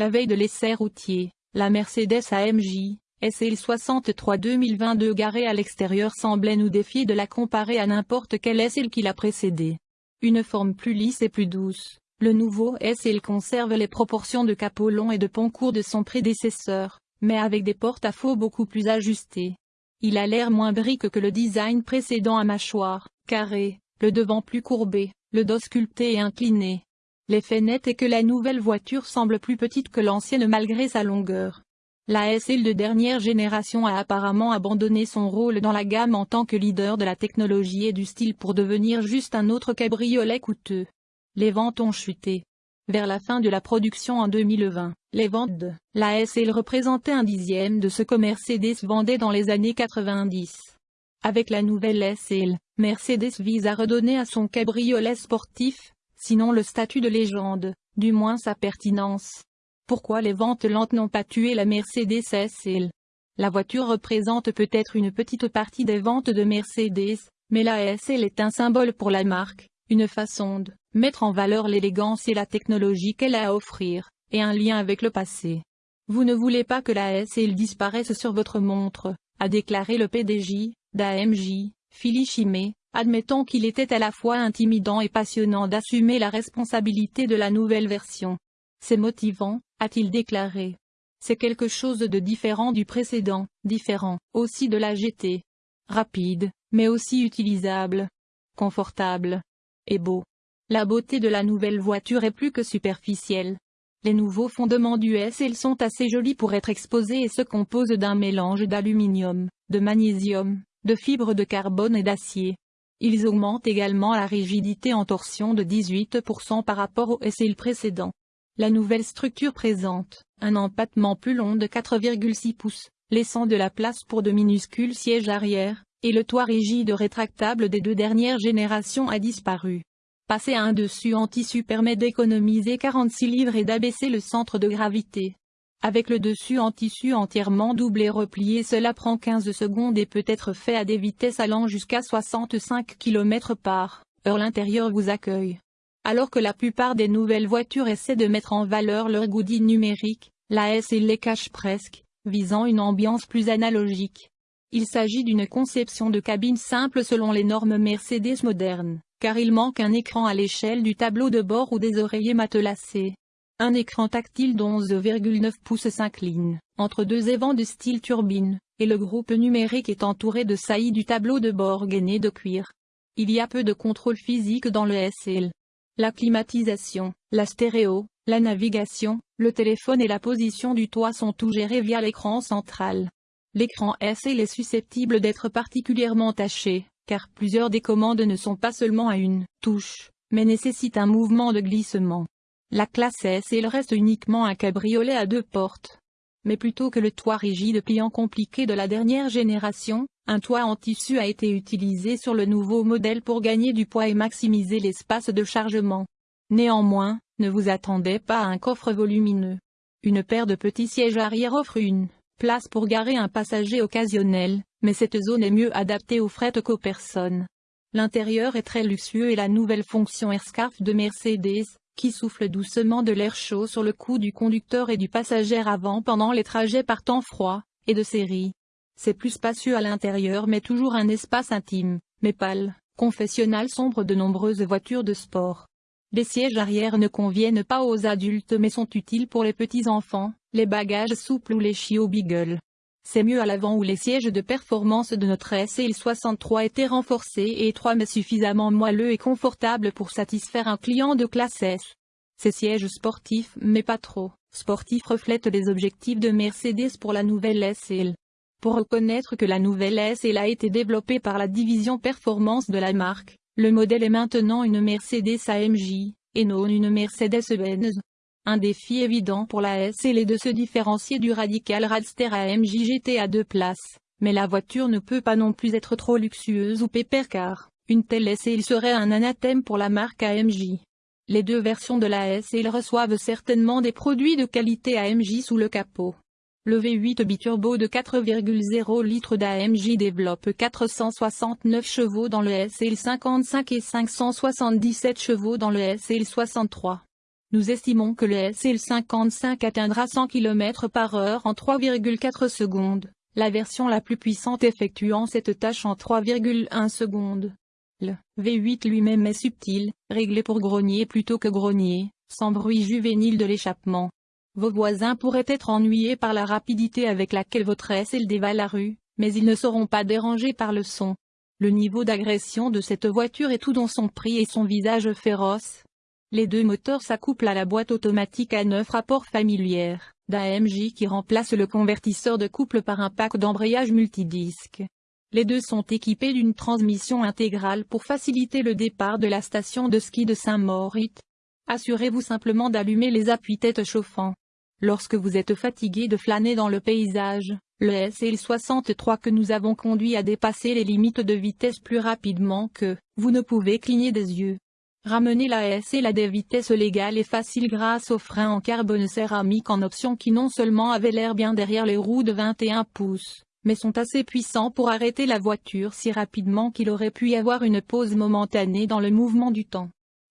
La veille de l'essai routier, la Mercedes AMJ, SL 63 2022 garée à l'extérieur semblait nous défier de la comparer à n'importe quel SL qui l'a précédé. Une forme plus lisse et plus douce, le nouveau SL conserve les proportions de capot long et de pont court de son prédécesseur, mais avec des porte-à-faux beaucoup plus ajustés. Il a l'air moins brique que le design précédent à mâchoire, carré, le devant plus courbé, le dos sculpté et incliné. L'effet net est que la nouvelle voiture semble plus petite que l'ancienne malgré sa longueur. La SL de dernière génération a apparemment abandonné son rôle dans la gamme en tant que leader de la technologie et du style pour devenir juste un autre cabriolet coûteux. Les ventes ont chuté. Vers la fin de la production en 2020, les ventes de la SL représentaient un dixième de ce que Mercedes vendait dans les années 90. Avec la nouvelle SL, Mercedes vise à redonner à son cabriolet sportif, sinon le statut de légende, du moins sa pertinence. Pourquoi les ventes lentes n'ont pas tué la Mercedes SL La voiture représente peut-être une petite partie des ventes de Mercedes, mais la SL est un symbole pour la marque, une façon de mettre en valeur l'élégance et la technologie qu'elle a à offrir, et un lien avec le passé. Vous ne voulez pas que la SL disparaisse sur votre montre, a déclaré le PDG d'AMJ, Philly Chimé, admettant qu'il était à la fois intimidant et passionnant d'assumer la responsabilité de la nouvelle version. C'est motivant, a-t-il déclaré. C'est quelque chose de différent du précédent, différent, aussi de la GT. Rapide, mais aussi utilisable. Confortable. Et beau. La beauté de la nouvelle voiture est plus que superficielle. Les nouveaux fondements du SL sont assez jolis pour être exposés et se composent d'un mélange d'aluminium, de magnésium, de fibres de carbone et d'acier. Ils augmentent également la rigidité en torsion de 18% par rapport au SL précédent. La nouvelle structure présente un empattement plus long de 4,6 pouces, laissant de la place pour de minuscules sièges arrière, et le toit rigide rétractable des deux dernières générations a disparu. Passer à un dessus en tissu permet d'économiser 46 livres et d'abaisser le centre de gravité. Avec le dessus en tissu entièrement doublé replié cela prend 15 secondes et peut être fait à des vitesses allant jusqu'à 65 km par heure l'intérieur vous accueille. Alors que la plupart des nouvelles voitures essaient de mettre en valeur leur goodie numérique, la S les cache presque, visant une ambiance plus analogique. Il s'agit d'une conception de cabine simple selon les normes Mercedes modernes, car il manque un écran à l'échelle du tableau de bord ou des oreillers matelassés. Un écran tactile d'11,9 pouces s'incline, entre deux évents de style turbine, et le groupe numérique est entouré de saillies du tableau de bord gainé de cuir. Il y a peu de contrôle physique dans le SL, la climatisation, la stéréo, la navigation, le téléphone et la position du toit sont tout gérés via l'écran central. L'écran SL est susceptible d'être particulièrement taché, car plusieurs des commandes ne sont pas seulement à une touche, mais nécessitent un mouvement de glissement. La classe SL reste uniquement un cabriolet à deux portes. Mais plutôt que le toit rigide pliant compliqué de la dernière génération, un toit en tissu a été utilisé sur le nouveau modèle pour gagner du poids et maximiser l'espace de chargement. Néanmoins, ne vous attendez pas à un coffre volumineux. Une paire de petits sièges arrière offre une place pour garer un passager occasionnel, mais cette zone est mieux adaptée aux fret qu'aux personnes. L'intérieur est très luxueux et la nouvelle fonction AirScarf de Mercedes, qui souffle doucement de l'air chaud sur le cou du conducteur et du passager avant pendant les trajets par temps froid, est de série. C'est plus spacieux à l'intérieur mais toujours un espace intime, mais pâle, confessionnal sombre de nombreuses voitures de sport. Les sièges arrière ne conviennent pas aux adultes mais sont utiles pour les petits-enfants, les bagages souples ou les chiots beagle. C'est mieux à l'avant où les sièges de performance de notre SL63 étaient renforcés et étroits mais suffisamment moelleux et confortables pour satisfaire un client de classe S. Ces sièges sportifs mais pas trop sportifs reflètent les objectifs de Mercedes pour la nouvelle SL. Pour reconnaître que la nouvelle SL a été développée par la division performance de la marque, le modèle est maintenant une Mercedes AMJ, et non une Mercedes-Benz. Un défi évident pour la SL est de se différencier du radical Radster AMJ GT à deux places, mais la voiture ne peut pas non plus être trop luxueuse ou pépère car, une telle SL serait un anathème pour la marque AMJ. Les deux versions de la SL reçoivent certainement des produits de qualité AMJ sous le capot. Le V8 biturbo de 4,0 litres d'AMJ développe 469 chevaux dans le SL55 et 577 chevaux dans le SL63. Nous estimons que le SL55 atteindra 100 km par heure en 3,4 secondes, la version la plus puissante effectuant cette tâche en 3,1 secondes. Le V8 lui-même est subtil, réglé pour grogner plutôt que grogner, sans bruit juvénile de l'échappement. Vos voisins pourraient être ennuyés par la rapidité avec laquelle votre SL dévale la rue, mais ils ne seront pas dérangés par le son. Le niveau d'agression de cette voiture est tout dans son prix et son visage féroce. Les deux moteurs s'accouplent à la boîte automatique à neuf rapports familière, d'AMJ qui remplace le convertisseur de couple par un pack d'embrayage multidisque. Les deux sont équipés d'une transmission intégrale pour faciliter le départ de la station de ski de Saint-Maurice. Assurez-vous simplement d'allumer les appuis-têtes chauffants. Lorsque vous êtes fatigué de flâner dans le paysage, le SL63 que nous avons conduit à dépasser les limites de vitesse plus rapidement que, vous ne pouvez cligner des yeux. Ramener la SL à des vitesses légales et faciles grâce aux freins en carbone céramique en option qui non seulement avaient l'air bien derrière les roues de 21 pouces, mais sont assez puissants pour arrêter la voiture si rapidement qu'il aurait pu y avoir une pause momentanée dans le mouvement du temps.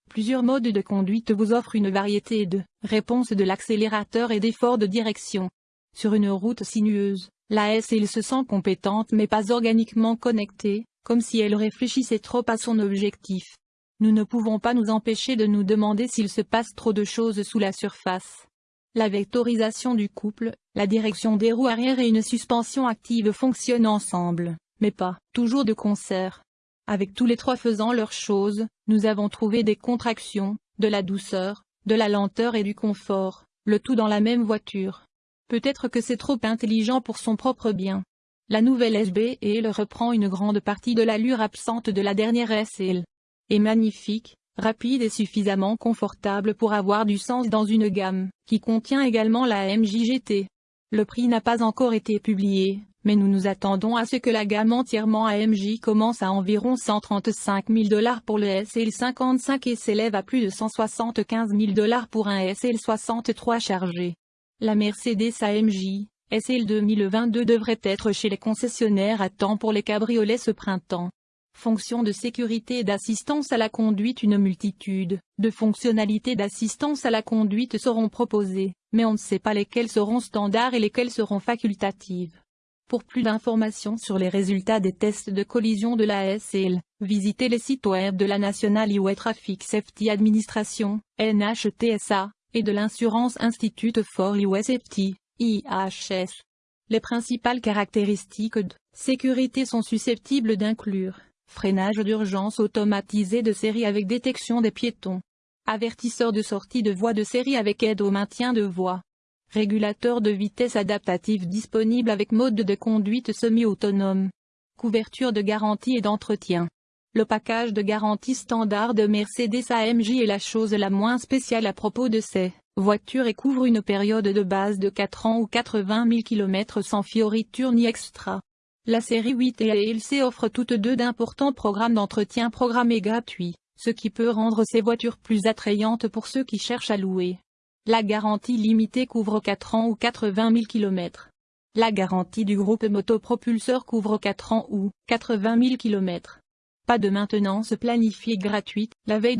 Plusieurs modes de conduite vous offrent une variété de réponses de l'accélérateur et d'efforts de direction. Sur une route sinueuse, la SL se sent compétente mais pas organiquement connectée, comme si elle réfléchissait trop à son objectif. Nous ne pouvons pas nous empêcher de nous demander s'il se passe trop de choses sous la surface. La vectorisation du couple, la direction des roues arrière et une suspension active fonctionnent ensemble, mais pas toujours de concert. Avec tous les trois faisant leurs choses, nous avons trouvé des contractions, de la douceur, de la lenteur et du confort, le tout dans la même voiture. Peut-être que c'est trop intelligent pour son propre bien. La nouvelle SBL reprend une grande partie de l'allure absente de la dernière SL. Est magnifique, rapide et suffisamment confortable pour avoir du sens dans une gamme, qui contient également la MJGT. Le prix n'a pas encore été publié, mais nous nous attendons à ce que la gamme entièrement AMJ commence à environ 135 000 dollars pour le SL55 et s'élève à plus de 175 000 dollars pour un SL63 chargé. La Mercedes AMJ, SL 2022 devrait être chez les concessionnaires à temps pour les cabriolets ce printemps. Fonctions de sécurité et d'assistance à la conduite Une multitude de fonctionnalités d'assistance à la conduite seront proposées, mais on ne sait pas lesquelles seront standards et lesquelles seront facultatives. Pour plus d'informations sur les résultats des tests de collision de la SL, visitez les sites web de la National Highway Traffic Safety Administration, NHTSA, et de l'Insurance Institute for Highway Safety, IHS. Les principales caractéristiques de sécurité sont susceptibles d'inclure freinage d'urgence automatisé de série avec détection des piétons, avertisseur de sortie de voie de série avec aide au maintien de voie, Régulateur de vitesse adaptatif disponible avec mode de conduite semi-autonome. Couverture de garantie et d'entretien. Le package de garantie standard de Mercedes AMJ est la chose la moins spéciale à propos de ces voitures et couvre une période de base de 4 ans ou 80 000 km sans fioriture ni extra. La série 8 et ALC offrent toutes deux d'importants programmes d'entretien programmés gratuits, ce qui peut rendre ces voitures plus attrayantes pour ceux qui cherchent à louer. La garantie limitée couvre 4 ans ou 80 000 km. La garantie du groupe motopropulseur couvre 4 ans ou 80 000 km. Pas de maintenance planifiée gratuite, la veille